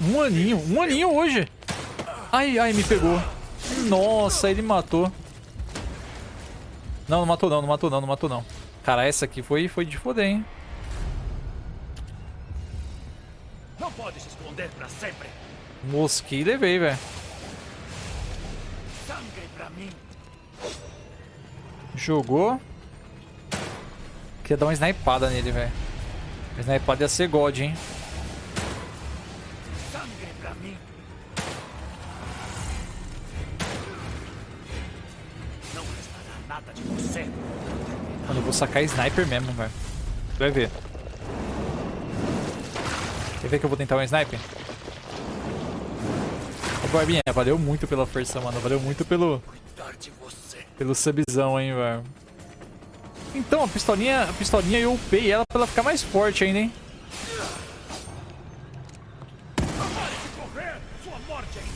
Um aninho. Um aninho hoje. Ai, ai, me pegou. Nossa, ele matou. Não, não matou não, não matou não, não matou não. Cara, essa aqui foi, foi de foder, hein?
Não pode se esconder pra sempre!
Mosquei e levei, velho. Jogou. queria dar uma snipada nele, velho. Snipada ia ser God, hein?
Sangue pra mim.
Mano, eu vou sacar sniper mesmo, velho. Vai ver. Quer ver que eu vou tentar um sniper? Ô, Barbinha, valeu muito pela força, mano. Valeu muito pelo, pelo subzão, hein, velho. Então, a pistolinha, a pistolinha eu upei ela pra ela ficar mais forte ainda, hein?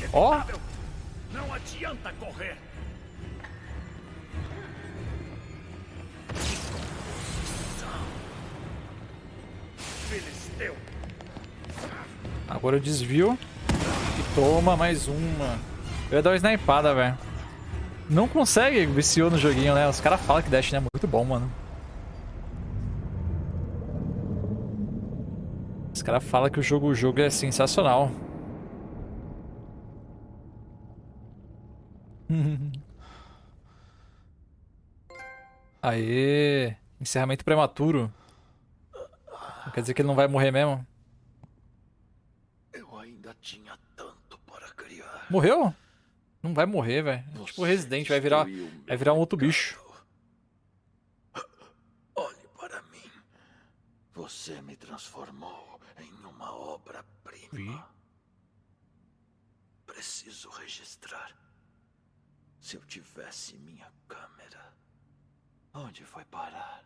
É
Ó. Agora eu desvio. E toma mais uma. Eu ia dar uma snipada, velho. Não consegue, viciou no joguinho, né? Os caras falam que Dash é muito bom, mano. Os caras falam que o jogo, o jogo é sensacional. Aê! Encerramento prematuro. Quer dizer que ele não vai morrer mesmo?
Eu ainda tinha tanto para criar.
Morreu? Não vai morrer, velho. É Tipo Resident, vai virar, vai virar um outro bicho.
Olhe para mim. Você me transformou em uma obra-prima. Preciso registrar. Se eu tivesse minha câmera, onde foi parar?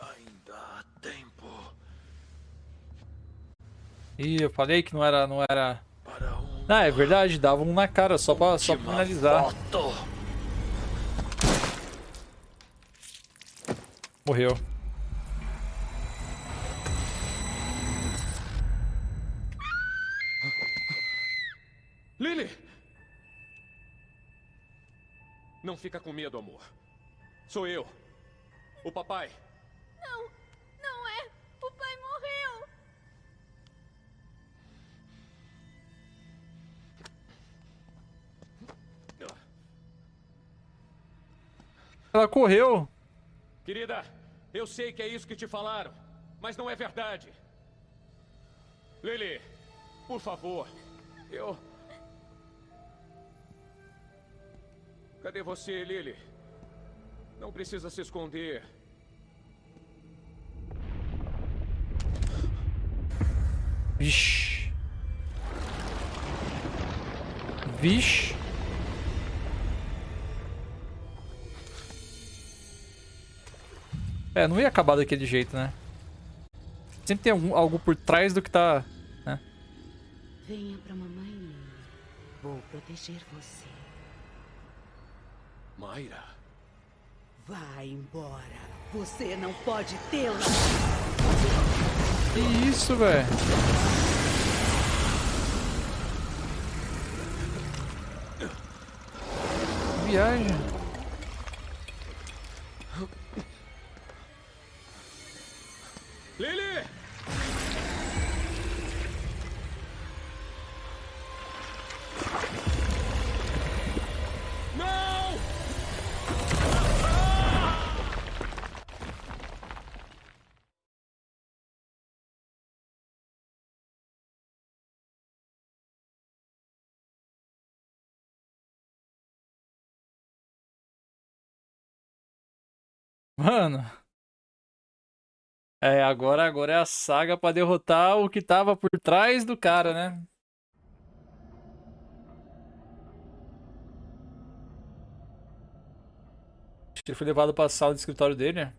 Ainda há tempo
Ih, eu falei que não era, não era...
para um.
Ah, é verdade, dava um na cara, só pra, só pra finalizar.
foto.
Morreu.
Lily! Não fica com medo, amor. Sou eu. O papai.
Não, não
Ela correu.
Querida, eu sei que é isso que te falaram, mas não é verdade. Lily, por favor, eu. Cadê você, Lily? Não precisa se esconder.
Vixe. Vixe. É, não ia acabar daquele jeito, né? Sempre tem algum, algo por trás do que tá... Né?
Venha pra mamãe. Vou proteger você.
Mayra.
Vá embora. Você não pode tê-la.
Que isso, velho? Viagem. Mano. É, agora, agora é a saga pra derrotar o que tava por trás do cara, né? Acho que ele foi levado pra sala de escritório dele, né?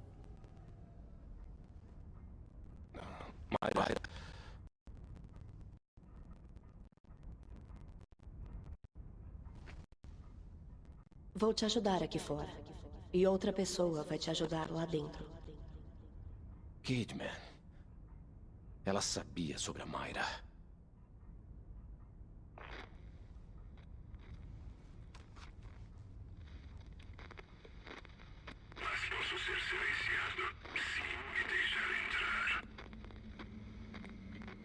Mayra.
Vou te ajudar aqui fora. E outra pessoa vai te ajudar lá dentro.
Kidman. Ela sabia sobre a Mayra.
Mas
posso ser silenciado se me deixar entrar.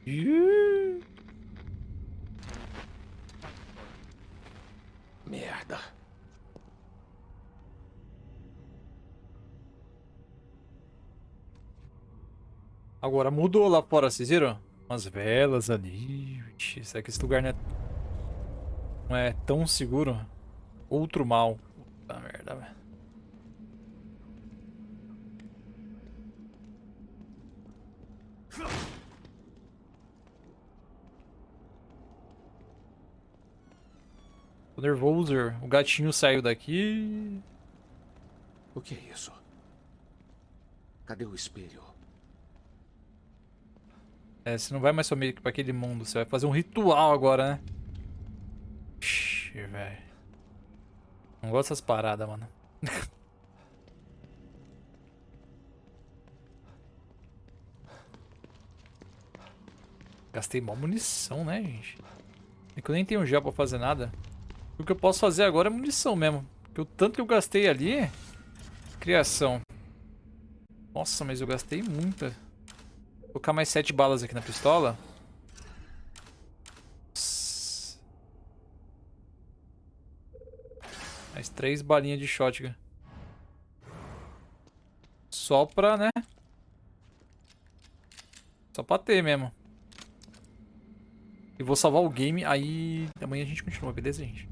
Yeah.
Agora mudou lá fora, vocês viram? Umas velas ali. Será que esse lugar não é, não é tão seguro? Outro mal. Puta merda, velho. Tô nervoso. O gatinho saiu daqui.
O que é isso? Cadê o espelho?
É, você não vai mais sumir pra aquele mundo. Você vai fazer um ritual agora, né? Ixi, velho. Não gosto dessas paradas, mano. Gastei mó munição, né, gente? É que eu nem tenho gel pra fazer nada. O que eu posso fazer agora é munição mesmo. Porque o tanto que eu gastei ali... Criação. Nossa, mas eu gastei muita. Vou colocar mais sete balas aqui na pistola. Mais três balinhas de shotgun. Só pra, né? Só pra ter mesmo. E vou salvar o game, aí amanhã a gente continua, beleza, gente?